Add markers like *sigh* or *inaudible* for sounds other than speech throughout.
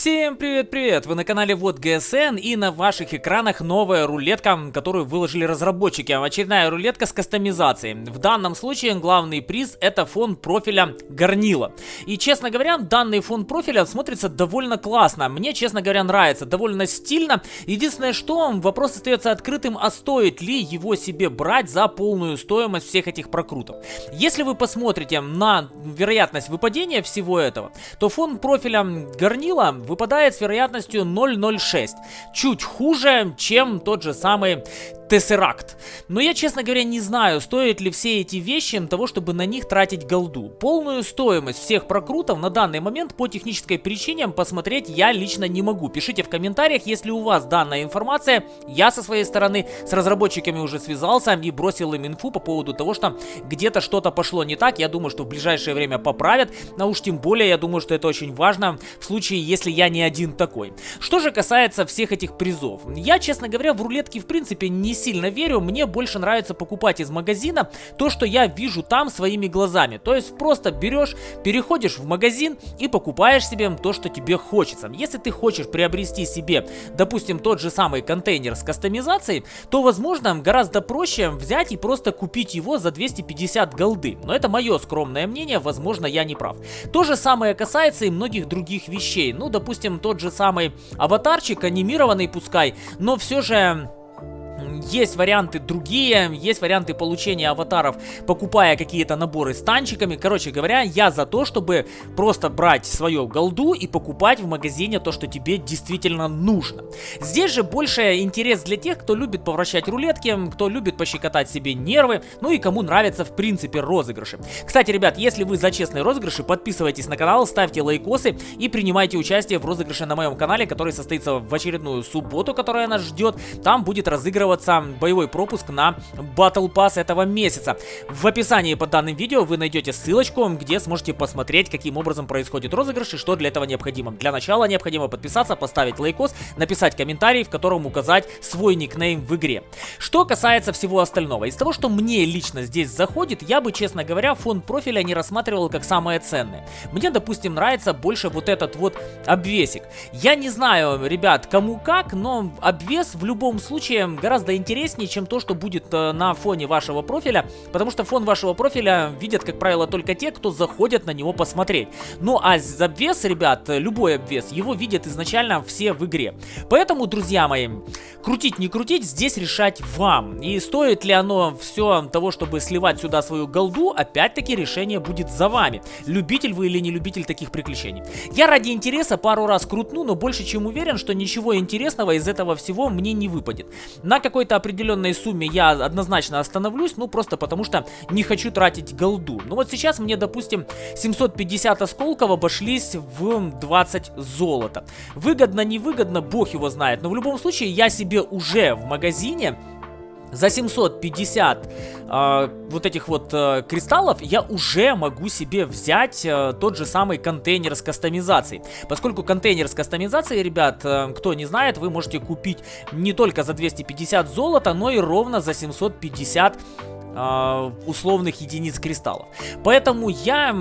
Всем привет-привет! Вы на канале Вот ГСН и на ваших экранах новая рулетка, которую выложили разработчики. Очередная рулетка с кастомизацией. В данном случае главный приз это фон профиля горнила. И честно говоря, данный фон профиля смотрится довольно классно. Мне, честно говоря, нравится, довольно стильно. Единственное, что вопрос остается открытым, а стоит ли его себе брать за полную стоимость всех этих прокрутов. Если вы посмотрите на вероятность выпадения всего этого, то фон профиля горнила выпадает с вероятностью 0,06. Чуть хуже, чем тот же самый Tesseract. Но я, честно говоря, не знаю, стоят ли все эти вещи того, чтобы на них тратить голду. Полную стоимость всех прокрутов на данный момент по технической причине посмотреть я лично не могу. Пишите в комментариях, если у вас данная информация. Я со своей стороны с разработчиками уже связался и бросил им инфу по поводу того, что где-то что-то пошло не так. Я думаю, что в ближайшее время поправят. А уж тем более, я думаю, что это очень важно в случае, если я не один такой. Что же касается всех этих призов. Я, честно говоря, в рулетке в принципе не сильно верю, мне больше нравится покупать из магазина то, что я вижу там своими глазами. То есть просто берешь, переходишь в магазин и покупаешь себе то, что тебе хочется. Если ты хочешь приобрести себе, допустим, тот же самый контейнер с кастомизацией, то, возможно, гораздо проще взять и просто купить его за 250 голды. Но это мое скромное мнение, возможно, я не прав. То же самое касается и многих других вещей. Ну, допустим, тот же самый аватарчик, анимированный пускай, но все же есть варианты другие, есть варианты получения аватаров, покупая какие-то наборы с танчиками. Короче говоря, я за то, чтобы просто брать свою голду и покупать в магазине то, что тебе действительно нужно. Здесь же больше интерес для тех, кто любит повращать рулетки, кто любит пощекотать себе нервы, ну и кому нравятся в принципе розыгрыши. Кстати, ребят, если вы за честные розыгрыши, подписывайтесь на канал, ставьте лайкосы и принимайте участие в розыгрыше на моем канале, который состоится в очередную субботу, которая нас ждет. Там будет разыгрываться сам боевой пропуск на Battle Pass этого месяца. В описании под данным видео вы найдете ссылочку, где сможете посмотреть, каким образом происходит розыгрыш и что для этого необходимо. Для начала необходимо подписаться, поставить лайкос, написать комментарий, в котором указать свой никнейм в игре. Что касается всего остального, из того, что мне лично здесь заходит, я бы, честно говоря, фон профиля не рассматривал как самое ценное. Мне, допустим, нравится больше вот этот вот обвесик. Я не знаю, ребят, кому как, но обвес в любом случае гораздо интереснее, чем то, что будет э, на фоне вашего профиля, потому что фон вашего профиля видят, как правило, только те, кто заходят на него посмотреть. Ну а обвес, ребят, любой обвес, его видят изначально все в игре. Поэтому, друзья мои, крутить не крутить, здесь решать вам. И стоит ли оно все того, чтобы сливать сюда свою голду, опять-таки решение будет за вами. Любитель вы или не любитель таких приключений. Я ради интереса пару раз крутну, но больше чем уверен, что ничего интересного из этого всего мне не выпадет. На какой-то определенной сумме я однозначно остановлюсь, ну просто потому что не хочу тратить голду. Ну вот сейчас мне, допустим, 750 осколков обошлись в 20 золота. Выгодно, невыгодно, бог его знает. Но в любом случае я себе уже в магазине за 750 э, вот этих вот э, кристаллов я уже могу себе взять э, тот же самый контейнер с кастомизацией. Поскольку контейнер с кастомизацией, ребят, э, кто не знает, вы можете купить не только за 250 золота, но и ровно за 750 э, условных единиц кристаллов. Поэтому я,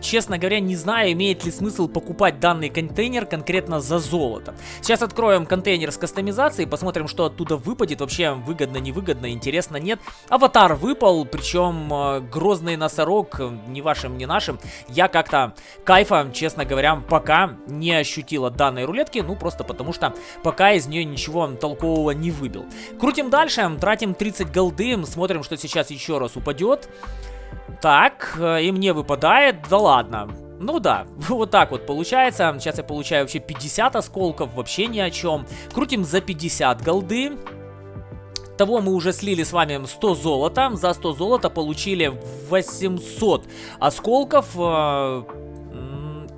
честно говоря, не знаю, имеет ли смысл покупать данный контейнер конкретно за золото. Сейчас откроем контейнер с кастомизацией, посмотрим, что оттуда выпадет. Вообще выгодно, невыгодно, интересно, нет. Аватар выпал, причем э, грозный носорог, ни вашим, ни нашим. Я как-то кайфа, честно говоря, пока не ощутил от данной рулетки, ну просто потому что пока из нее ничего толкового не выбил. Крутим дальше, тратим 30 голды, смотрим, что сейчас еще раз упадет. Так, э, и мне выпадает, да ладно. Ну да, *laughs* вот так вот получается. Сейчас я получаю вообще 50 осколков, вообще ни о чем. Крутим за 50 голды. Того мы уже слили с вами 100 золота. За 100 золота получили 800 осколков.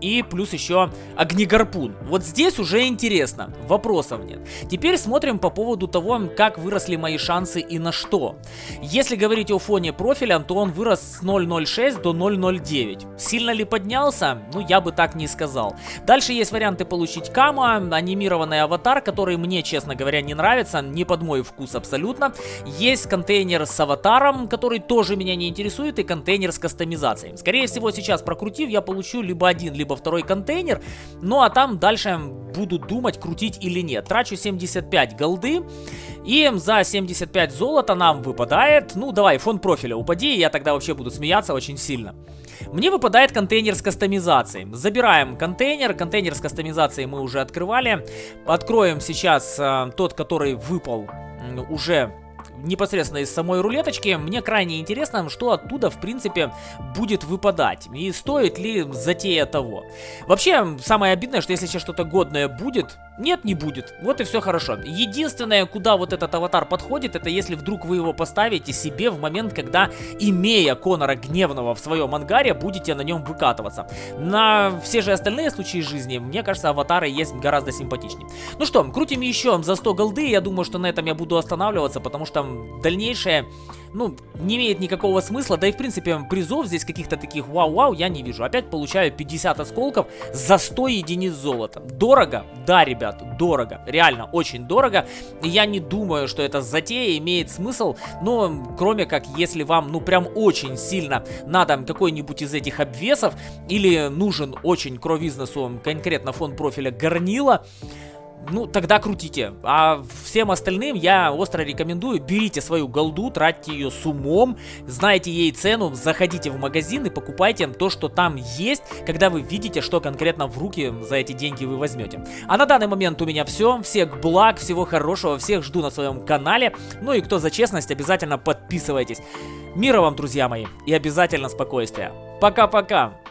И плюс еще огнегарпун. Вот здесь уже интересно, вопросов нет. Теперь смотрим по поводу того, как выросли мои шансы и на что. Если говорить о фоне профиля, то он вырос с 0.06 до 0.09. Сильно ли поднялся? Ну, я бы так не сказал. Дальше есть варианты получить кама, анимированный аватар, который мне, честно говоря, не нравится, не под мой вкус абсолютно. Есть контейнер с аватаром, который тоже меня не интересует, и контейнер с кастомизацией. Скорее всего, сейчас прокрутив, я получу либо один, либо либо второй контейнер. Ну а там дальше буду думать, крутить или нет. Трачу 75 голды. И за 75 золота нам выпадает, ну давай, фон профиля упади, я тогда вообще буду смеяться очень сильно. Мне выпадает контейнер с кастомизацией. Забираем контейнер. Контейнер с кастомизацией мы уже открывали. Откроем сейчас э, тот, который выпал уже непосредственно из самой рулеточки, мне крайне интересно, что оттуда, в принципе, будет выпадать. И стоит ли затея того. Вообще, самое обидное, что если сейчас что-то годное будет, нет, не будет. Вот и все хорошо. Единственное, куда вот этот аватар подходит, это если вдруг вы его поставите себе в момент, когда, имея Конора Гневного в своем ангаре, будете на нем выкатываться. На все же остальные случаи жизни, мне кажется, аватары есть гораздо симпатичнее. Ну что, крутим еще за 100 голды. Я думаю, что на этом я буду останавливаться, потому что дальнейшее ну, не имеет никакого смысла. Да и, в принципе, призов здесь каких-то таких вау-вау я не вижу. Опять получаю 50 осколков за 100 единиц золота. Дорого? Да, ребят, дорого. Реально, очень дорого. Я не думаю, что эта затея имеет смысл, но кроме как, если вам, ну, прям очень сильно надо какой-нибудь из этих обвесов, или нужен очень кровизнесу конкретно фон профиля горнила, ну, тогда крутите. А всем остальным я остро рекомендую, берите свою голду, тратьте ее с умом, знайте ей цену, заходите в магазин и покупайте то, что там есть, когда вы видите, что конкретно в руки за эти деньги вы возьмете. А на данный момент у меня все. Всех благ, всего хорошего, всех жду на своем канале. Ну и кто за честность, обязательно подписывайтесь. Мира вам, друзья мои, и обязательно спокойствия. Пока-пока!